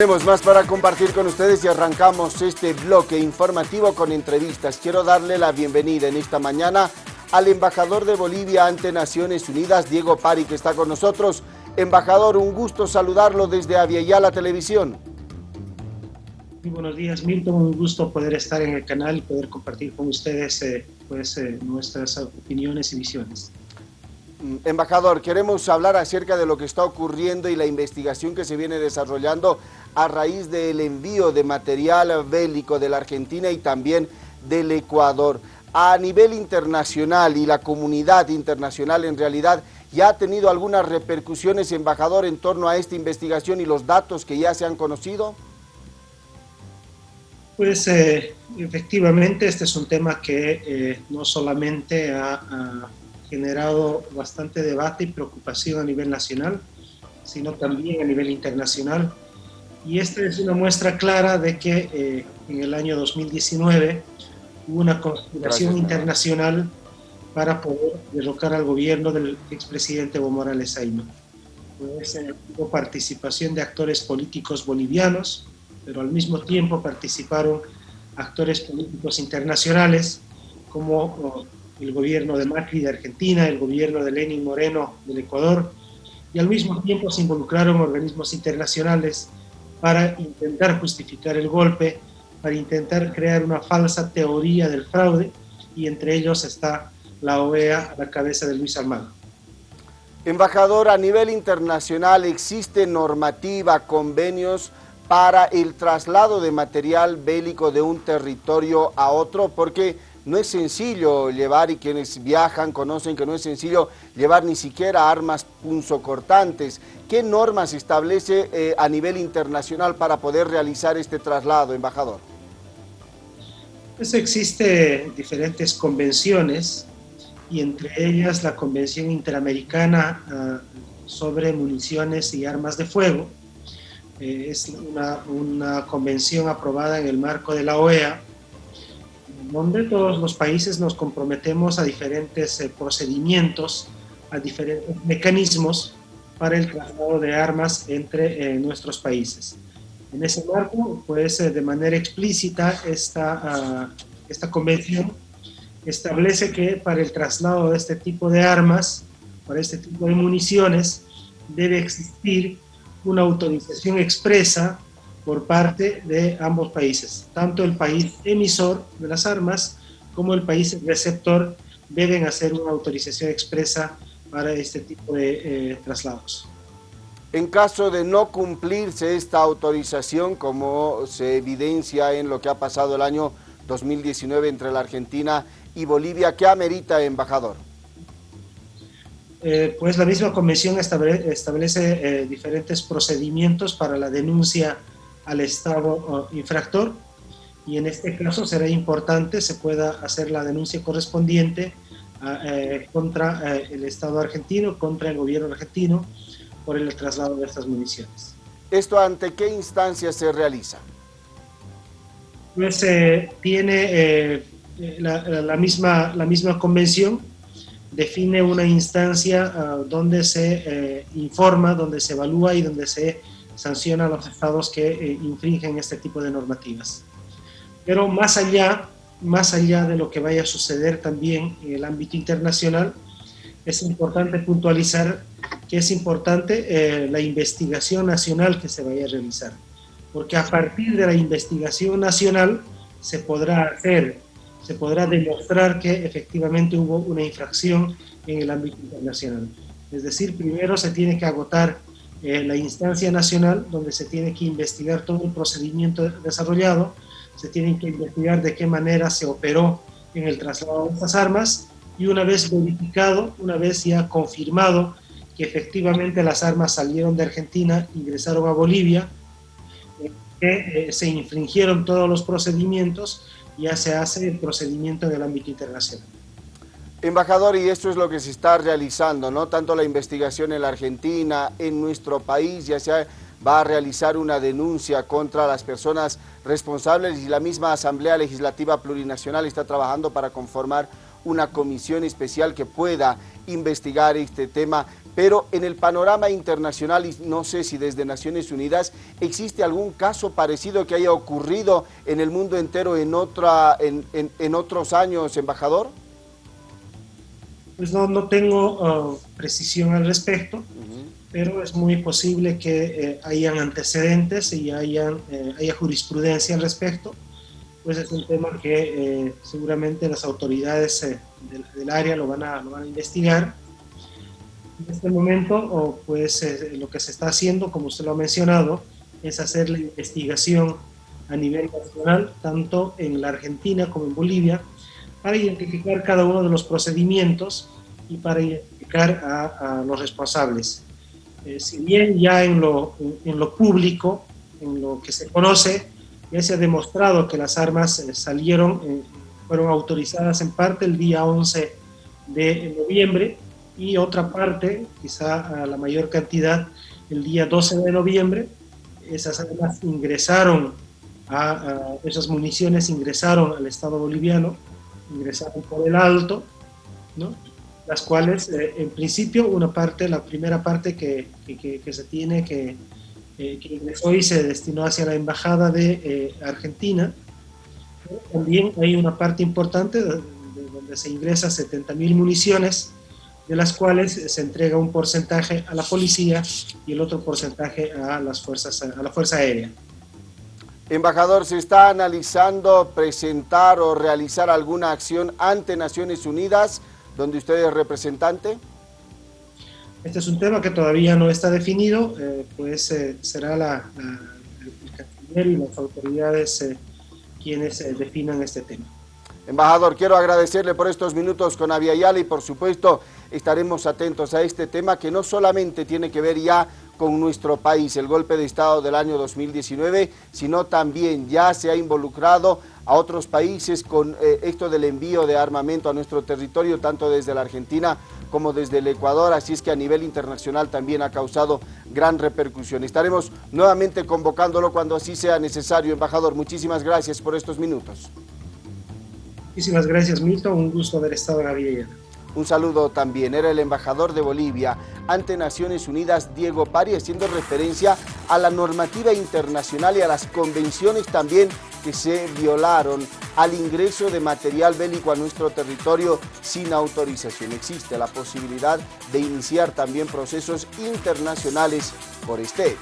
Tenemos más para compartir con ustedes y arrancamos este bloque informativo con entrevistas. Quiero darle la bienvenida en esta mañana al embajador de Bolivia ante Naciones Unidas, Diego Pari, que está con nosotros. Embajador, un gusto saludarlo desde Aviala Televisión. Muy buenos días, Milton. Un gusto poder estar en el canal y poder compartir con ustedes eh, pues, eh, nuestras opiniones y visiones. Mm, embajador, queremos hablar acerca de lo que está ocurriendo y la investigación que se viene desarrollando a raíz del envío de material bélico de la Argentina y también del Ecuador. A nivel internacional y la comunidad internacional en realidad ya ha tenido algunas repercusiones, embajador, en torno a esta investigación y los datos que ya se han conocido. Pues eh, efectivamente este es un tema que eh, no solamente ha generado bastante debate y preocupación a nivel nacional, sino también a nivel internacional. Y esta es una muestra clara de que eh, en el año 2019 hubo una conspiración internacional para poder derrocar al gobierno del expresidente Evo Morales Aima. Pues, hubo participación de actores políticos bolivianos, pero al mismo tiempo participaron actores políticos internacionales como el gobierno de Macri de Argentina, el gobierno de Lenin Moreno del Ecuador, y al mismo tiempo se involucraron organismos internacionales para intentar justificar el golpe, para intentar crear una falsa teoría del fraude, y entre ellos está la OEA a la cabeza de Luis Almagro. Embajador, a nivel internacional existe normativa, convenios para el traslado de material bélico de un territorio a otro, porque no es sencillo llevar, y quienes viajan conocen que no es sencillo llevar ni siquiera armas punzocortantes. ¿Qué normas establece eh, a nivel internacional para poder realizar este traslado, embajador? Pues existen diferentes convenciones y entre ellas la Convención Interamericana ah, sobre Municiones y Armas de Fuego. Eh, es una convención aprobada en el marco de la OEA donde todos los países nos comprometemos a diferentes eh, procedimientos, a diferentes mecanismos para el traslado de armas entre eh, nuestros países. En ese marco, pues eh, de manera explícita, esta, ah, esta convención establece que para el traslado de este tipo de armas, para este tipo de municiones, debe existir una autorización expresa por parte de ambos países. Tanto el país emisor de las armas como el país receptor deben hacer una autorización expresa para este tipo de eh, traslados. En caso de no cumplirse esta autorización, como se evidencia en lo que ha pasado el año 2019 entre la Argentina y Bolivia, ¿qué amerita, embajador? Eh, pues la misma convención establece, eh, diferentes procedimientos para la denuncia al Estado infractor y en este caso será importante se pueda hacer la denuncia correspondiente ah, eh, contra eh, el Estado argentino, contra el gobierno argentino por el traslado de estas municiones. ¿Esto ante qué instancia se realiza? Pues eh, tiene la, misma, la misma convención, define una instancia ah, donde se informa, donde se evalúa y donde se sanciona a los estados que eh, infringen este tipo de normativas. Pero más allá, más allá de lo que vaya a suceder también en el ámbito internacional, es importante puntualizar que es importante eh, la investigación nacional que se vaya a realizar, porque a partir de la investigación nacional se podrá hacer, se podrá demostrar que efectivamente hubo una infracción en el ámbito internacional. Es decir, primero se tiene que agotar eh, la instancia nacional donde se tiene que investigar todo el procedimiento desarrollado, se tiene que investigar de qué manera se operó en el traslado de estas armas y una vez verificado, una vez ya confirmado que efectivamente las armas salieron de Argentina, ingresaron a Bolivia, que eh, se infringieron todos los procedimientos, ya se hace el procedimiento en el ámbito internacional. Embajador, y esto es lo que se está realizando, ¿no? Tanto la investigación en la Argentina, en nuestro país, ya se va a realizar una denuncia contra las personas responsables y la misma Asamblea Legislativa Plurinacional está trabajando para conformar una comisión especial que pueda investigar este tema. pero en el panorama internacional, y no sé si desde Naciones Unidas, ¿existe algún caso parecido que haya ocurrido en el mundo entero en, otra, en, otros años, embajador? Pues no, no tengo uh, precisión al respecto, pero es muy posible que eh, hayan antecedentes y hayan, eh, haya jurisprudencia al respecto, pues es un tema que eh, seguramente las autoridades del, del, área lo van, a, lo van a investigar. En este momento, pues eh, lo que se está haciendo, como usted lo ha mencionado, es hacer la investigación a nivel nacional, tanto en la Argentina como en Bolivia, para identificar cada uno de los procedimientos y para identificar a, los responsables. Eh, si bien ya en lo, en, lo público, en lo que se conoce, ya se ha demostrado que las armas eh, salieron, fueron autorizadas en parte el día 11 de noviembre, y otra parte, quizá a la mayor cantidad, el día 12 de noviembre, esas armas ingresaron, a, esas municiones ingresaron al Estado boliviano, ingresaron por el alto, ¿no? las cuales eh, en principio una parte, la primera parte que, que, que se tiene que, eh, que ingresó y se destinó hacia la Embajada de eh, Argentina. También hay una parte importante de, donde se ingresa 70.000 municiones de las cuales se entrega un porcentaje a la policía y el otro porcentaje a, las fuerzas, a la Fuerza Aérea. Embajador, ¿se está analizando presentar o realizar alguna acción ante Naciones Unidas, donde usted es representante? Este es un tema que todavía no está definido, eh, pues eh, será la, el canciller y las autoridades eh, quienes definan este tema. Embajador, quiero agradecerle por estos minutos con Aviala y por supuesto estaremos atentos a este tema que no solamente tiene que ver ya con nuestro país, el golpe de Estado del año 2019, sino también ya se ha involucrado a otros países con eh, esto del envío de armamento a nuestro territorio, tanto desde la Argentina como desde el Ecuador, así es que a nivel internacional también ha causado gran repercusión. Estaremos nuevamente convocándolo cuando así sea necesario. Embajador, muchísimas gracias por estos minutos. Muchísimas gracias, Milton. Un gusto haber estado en la Villa Un saludo también. Era el embajador de Bolivia ante Naciones Unidas, Diego Pari, haciendo referencia a la normativa internacional y a las convenciones también que se violaron al ingreso de material bélico a nuestro territorio sin autorización. Existe la posibilidad de iniciar también procesos internacionales por este.